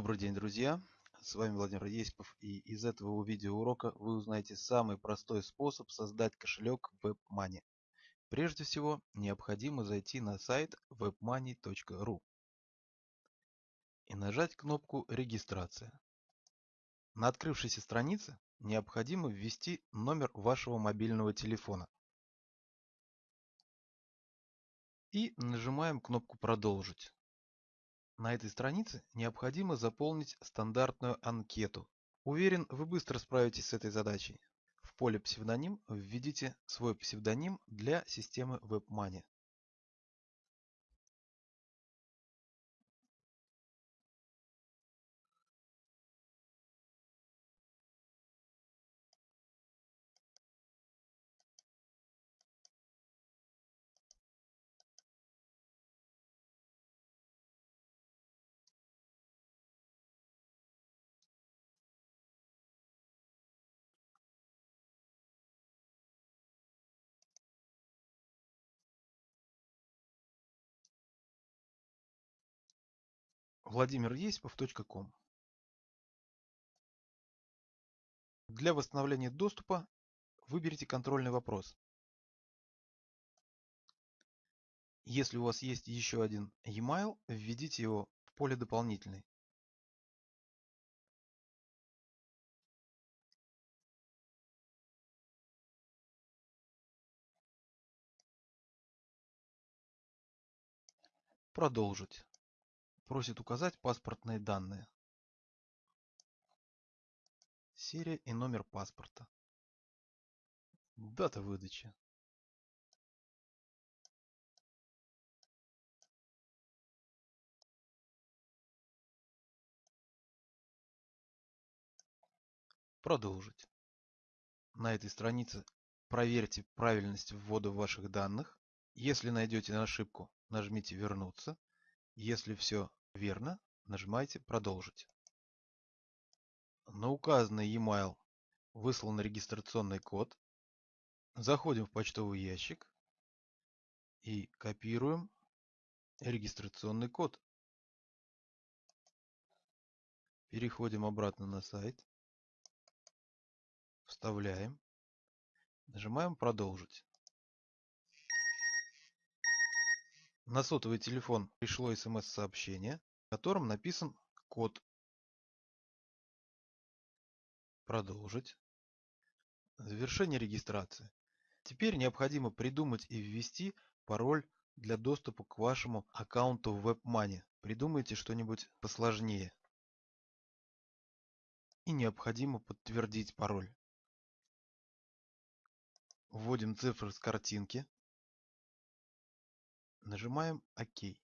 Добрый день, друзья! С вами Владимир Есипов и из этого видеоурока вы узнаете самый простой способ создать кошелек WebMoney. Прежде всего, необходимо зайти на сайт webmoney.ru и нажать кнопку «Регистрация». На открывшейся странице необходимо ввести номер вашего мобильного телефона. И нажимаем кнопку «Продолжить». На этой странице необходимо заполнить стандартную анкету. Уверен, вы быстро справитесь с этой задачей. В поле «Псевдоним» введите свой псевдоним для системы WebMoney. владимиресипов.ком Для восстановления доступа выберите контрольный вопрос. Если у вас есть еще один e-mail, введите его в поле «Дополнительный». Продолжить. Просит указать паспортные данные. Серия и номер паспорта. Дата выдачи. Продолжить. На этой странице проверьте правильность ввода ваших данных. Если найдете ошибку, нажмите «Вернуться». Если все Верно. Нажимаете «Продолжить». На указанный e-mail выслан регистрационный код. Заходим в почтовый ящик и копируем регистрационный код. Переходим обратно на сайт. Вставляем. Нажимаем «Продолжить». На сотовый телефон пришло смс-сообщение, в котором написан код. Продолжить. Завершение регистрации. Теперь необходимо придумать и ввести пароль для доступа к вашему аккаунту в WebMoney. Придумайте что-нибудь посложнее. И необходимо подтвердить пароль. Вводим цифры с картинки. Нажимаем ОК.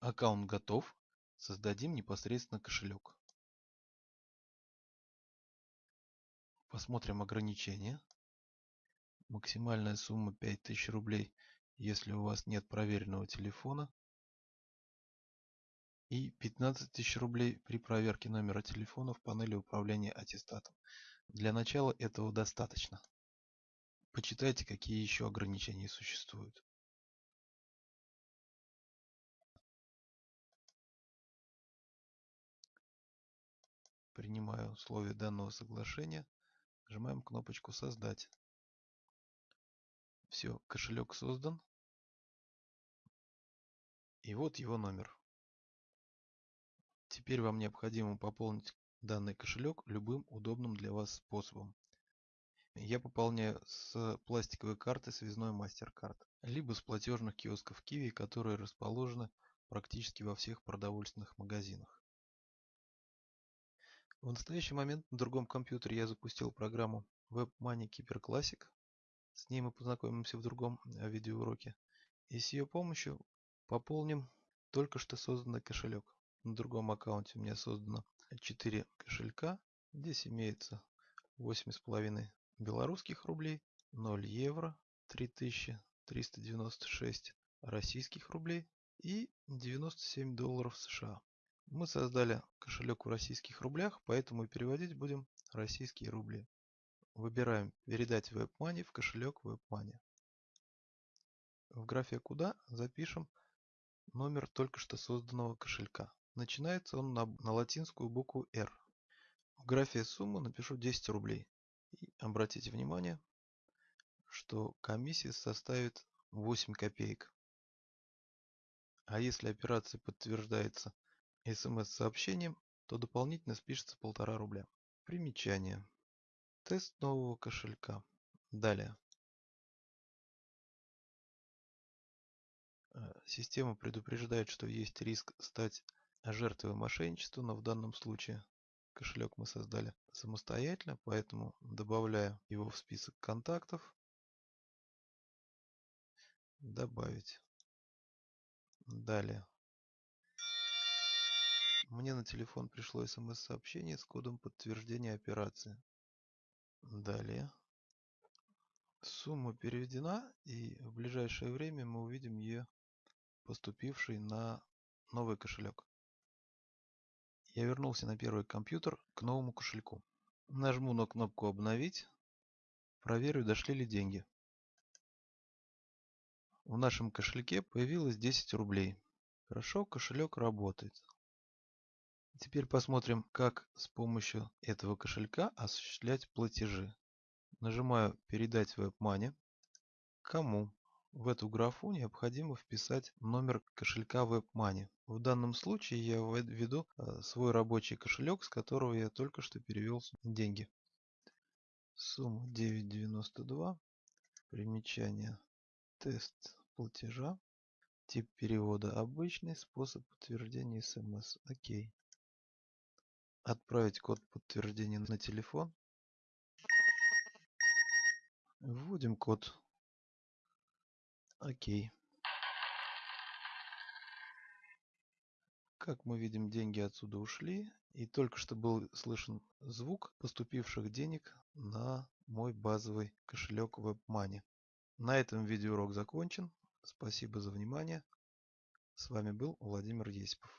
Аккаунт готов. Создадим непосредственно кошелек. Посмотрим ограничения. Максимальная сумма 5000 рублей, если у вас нет проверенного телефона. И 15 тысяч рублей при проверке номера телефона в панели управления аттестатом. Для начала этого достаточно. Почитайте, какие еще ограничения существуют. Принимаю условия данного соглашения. Нажимаем кнопочку «Создать». Все, кошелек создан. И вот его номер. Теперь вам необходимо пополнить данный кошелек любым удобным для вас способом. Я пополняю с пластиковой карты связной MasterCard, либо с платежных киосков Kiwi, которые расположены практически во всех продовольственных магазинах. В настоящий момент на другом компьютере я запустил программу WebMoney Keeper Classic. С ней мы познакомимся в другом э, видеоуроке. И с ее помощью пополним только что созданный кошелек. На другом аккаунте у меня создано 4 кошелька. Здесь имеется 8,5 белорусских рублей, 0 евро, 3396 российских рублей и 97 долларов США. Мы создали кошелек в российских рублях, поэтому переводить будем российские рубли. Выбираем «Передать WebMoney» в кошелек WebMoney. В графе «Куда» запишем номер только что созданного кошелька. Начинается он на, на латинскую букву R. В графе суммы напишу 10 рублей. И обратите внимание, что комиссия составит 8 копеек. А если операция подтверждается смс-сообщением, то дополнительно спишется полтора рубля. Примечание. Тест нового кошелька. Далее. Э, система предупреждает, что есть риск стать жертвой мошенничества, но в данном случае кошелек мы создали самостоятельно, поэтому добавляю его в список контактов. Добавить. Далее. Мне на телефон пришло смс-сообщение с кодом подтверждения операции. Далее. Сумма переведена, и в ближайшее время мы увидим ее поступившей на новый кошелек. Я вернулся на первый компьютер к новому кошельку. Нажму на кнопку «Обновить». Проверю, дошли ли деньги. В нашем кошельке появилось 10 рублей. Хорошо, кошелек работает. Теперь посмотрим, как с помощью этого кошелька осуществлять платежи. Нажимаю «Передать WebMoney». Кому? В эту графу необходимо вписать номер кошелька WebMoney. В данном случае я введу э, свой рабочий кошелек, с которого я только что перевел деньги. Сумма 9.92. Примечание. Тест платежа. Тип перевода обычный. Способ подтверждения смс. Окей. Отправить код подтверждения на телефон. Вводим код Окей. Как мы видим, деньги отсюда ушли. И только что был слышен звук поступивших денег на мой базовый кошелек WebMoney. На этом видеоурок закончен. Спасибо за внимание. С вами был Владимир Есипов.